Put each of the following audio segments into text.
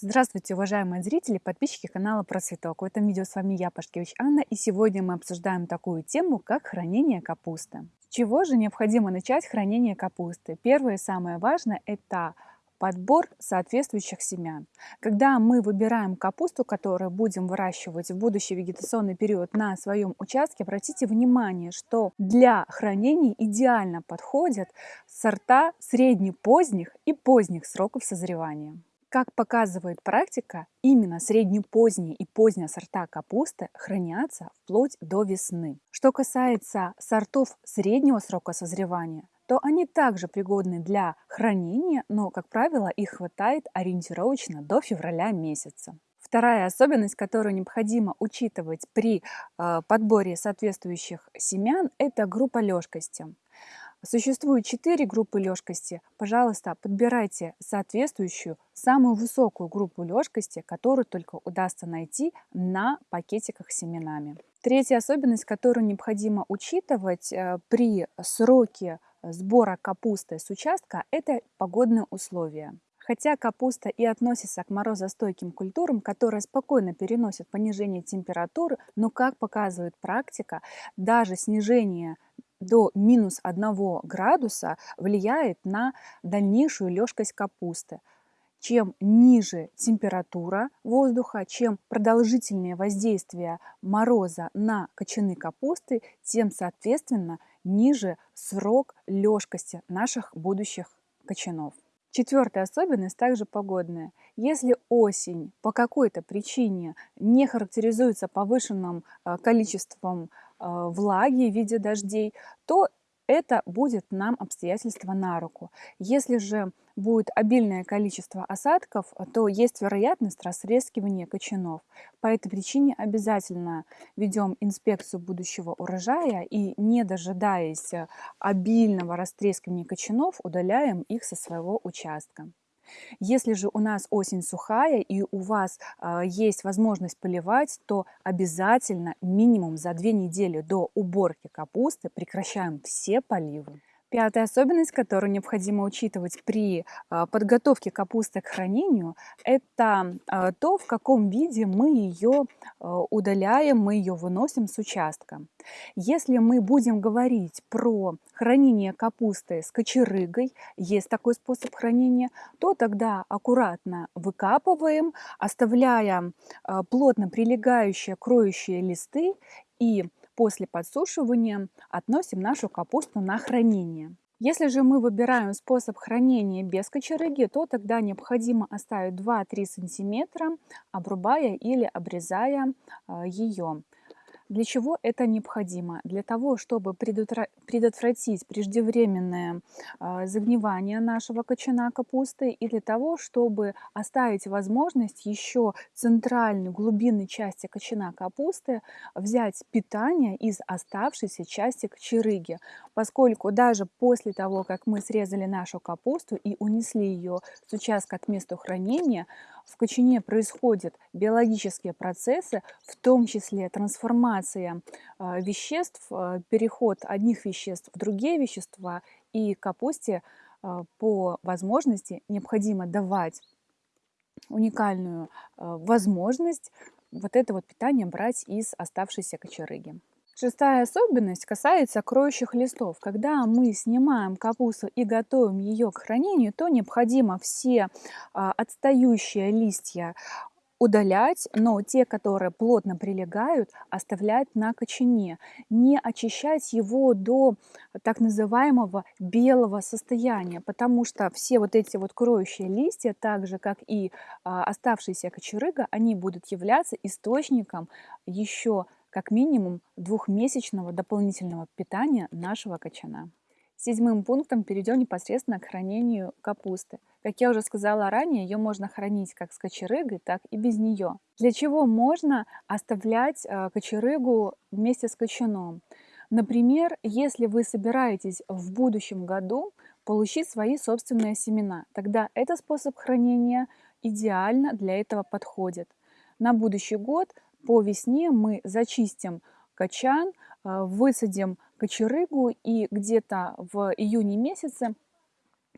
Здравствуйте, уважаемые зрители, подписчики канала Про Цветок. В этом видео с вами я, Пашкевич Анна, и сегодня мы обсуждаем такую тему, как хранение капусты. С чего же необходимо начать хранение капусты? Первое и самое важное – это подбор соответствующих семян. Когда мы выбираем капусту, которую будем выращивать в будущий вегетационный период на своем участке, обратите внимание, что для хранения идеально подходят сорта среднепоздних и поздних сроков созревания. Как показывает практика, именно среднепоздние и поздние сорта капусты хранятся вплоть до весны. Что касается сортов среднего срока созревания, то они также пригодны для хранения, но, как правило, их хватает ориентировочно до февраля месяца. Вторая особенность, которую необходимо учитывать при э, подборе соответствующих семян, это группа лёжкости. Существует четыре группы лёжкости. Пожалуйста, подбирайте соответствующую, самую высокую группу лёжкости, которую только удастся найти на пакетиках с семенами. Третья особенность, которую необходимо учитывать э, при сроке сбора капусты с участка, это погодные условия. Хотя капуста и относится к морозостойким культурам, которые спокойно переносят понижение температуры, но, как показывает практика, даже снижение до минус 1 градуса влияет на дальнейшую лёжкость капусты. Чем ниже температура воздуха, чем продолжительнее воздействие мороза на кочаны капусты, тем, соответственно, ниже срок лёжкости наших будущих кочанов. Четвертая особенность также погодная. Если осень по какой-то причине не характеризуется повышенным э, количеством влаги в виде дождей, то это будет нам обстоятельство на руку. Если же будет обильное количество осадков, то есть вероятность растрескивания кочанов. По этой причине обязательно ведем инспекцию будущего урожая и, не дожидаясь обильного растрескивания кочанов, удаляем их со своего участка. Если же у нас осень сухая и у вас э, есть возможность поливать, то обязательно минимум за две недели до уборки капусты прекращаем все поливы. Пятая особенность, которую необходимо учитывать при а, подготовке капусты к хранению, это а, то, в каком виде мы ее а, удаляем, мы ее выносим с участка. Если мы будем говорить про хранение капусты с кочерыгой, есть такой способ хранения, то тогда аккуратно выкапываем, оставляя плотно прилегающие кроющие листы и После подсушивания относим нашу капусту на хранение. Если же мы выбираем способ хранения без кочерыги, то тогда необходимо оставить 2-3 см, обрубая или обрезая а, ее. Для чего это необходимо? Для того, чтобы предотвратить преждевременное а, загнивание нашего кочана капусты и для того, чтобы оставить возможность еще центральной глубинной части кочана капусты взять питание из оставшейся части кочерыги, поскольку даже после того, как мы срезали нашу капусту и унесли ее с участка от места хранения, в кочане происходят биологические процессы, в том числе трансформация а, веществ, а, переход одних веществ в другие вещества, и капусте а, по возможности необходимо давать уникальную возможность вот это вот питание брать из оставшейся кочерыги. Шестая особенность касается кроющих листов. Когда мы снимаем капусту и готовим ее к хранению, то необходимо все а, отстающие листья удалять, но те, которые плотно прилегают, оставлять на кочане. Не очищать его до так называемого белого состояния, потому что все вот эти вот кроющие листья, так же как и а, оставшаяся кочерыга, они будут являться источником еще как минимум двухмесячного дополнительного питания нашего качана. Седьмым пунктом перейдем непосредственно к хранению капусты. Как я уже сказала ранее, ее можно хранить как с кочерыгой, так и без нее. Для чего можно оставлять э, кочерыгу вместе с кочаном? Например, если вы собираетесь в будущем году получить свои собственные семена, тогда этот способ хранения идеально для этого подходит. На будущий год по весне мы зачистим качан, а, высадим кочерыгу и где-то в июне месяце,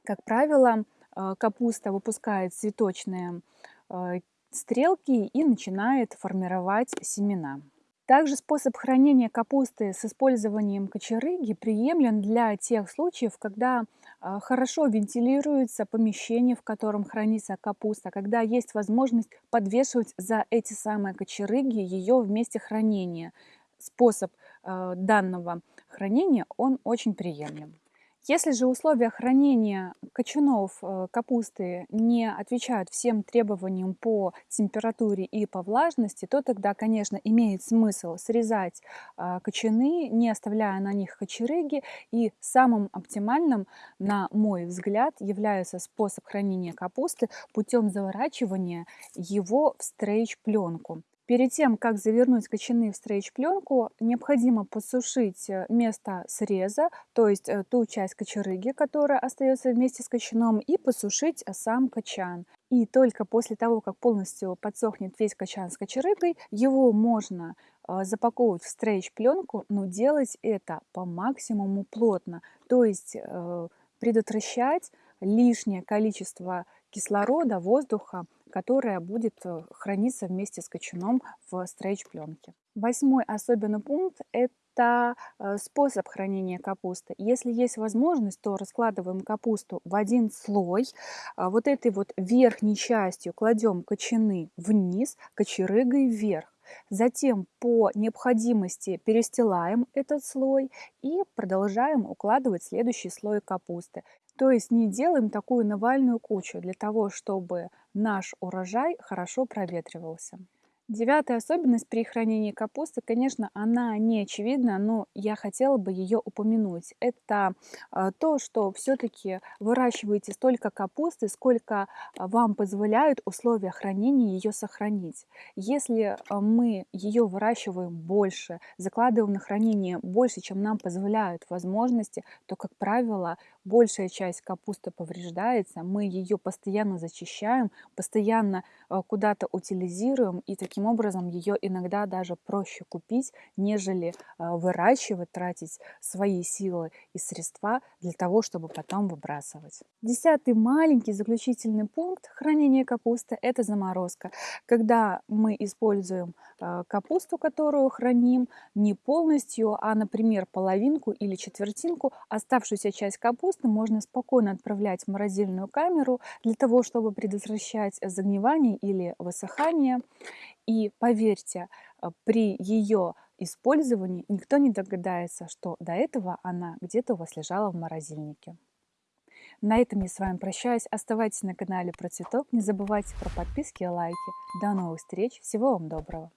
как правило, а, капуста выпускает цветочные э, стрелки и начинает формировать семена. Также способ хранения капусты с использованием кочерыги приемлем для тех случаев, когда а, хорошо вентилируется помещение, в котором хранится капуста, когда есть возможность подвешивать за эти самые кочерыги ее в месте хранения. Способ а, данного хранения, он очень приемлем. Если же условия хранения кочанов э, капусты не отвечают всем требованиям по температуре и по влажности, то тогда, конечно, имеет смысл срезать а, кочаны, не оставляя на них кочерыги. И самым оптимальным, на мой взгляд, является способ хранения капусты путем заворачивания его в стрейч-пленку. Перед тем, как завернуть кочаны в стрейч-пленку, необходимо посушить э, место среза, то есть э, ту часть кочерыги, которая остается вместе с кочаном, и посушить э, сам кочан. И только после того, как полностью подсохнет весь кочан с кочерыгой, его можно запаковывать в стрейч-пленку, но делать это по максимуму плотно, то есть предотвращать лишнее количество кислорода, воздуха которая будет э, храниться вместе с кочаном в стрейч-пленке. Восьмой особенный пункт – это э, способ хранения капусты. Если есть возможность, то раскладываем капусту в один слой. А вот этой вот верхней частью кладем кочаны вниз, кочерыгой вверх. Затем по необходимости перестилаем этот слой и продолжаем укладывать следующий слой капусты. То есть не делаем такую навальную кучу для того, чтобы наш урожай хорошо проветривался. Девятая особенность при хранении капусты, конечно, она не очевидна, но я хотела бы ее упомянуть. Это а, то, что все-таки выращиваете столько капусты, сколько а, вам позволяют условия хранения ее сохранить. Если а, мы ее выращиваем больше, закладываем на хранение больше, чем нам позволяют возможности, то, как правило, большая часть капусты повреждается, мы ее постоянно зачищаем, постоянно куда-то утилизируем и таким Таким образом, ее иногда даже проще купить, нежели а, выращивать, тратить свои силы и средства для того, чтобы потом выбрасывать. Десятый маленький заключительный пункт хранения капусты – это заморозка. Когда мы используем а, капусту, которую храним, не полностью, а, например, половинку или четвертинку, оставшуюся часть капусты можно спокойно отправлять в морозильную камеру для того, чтобы предотвращать загнивание или высыхание. И поверьте, э, при ее использовании никто не догадается, что до этого она где-то у вас лежала в морозильнике. На этом я с вами прощаюсь. Оставайтесь на канале про цветок. Не забывайте про подписки и лайки. До новых встреч. Всего вам доброго.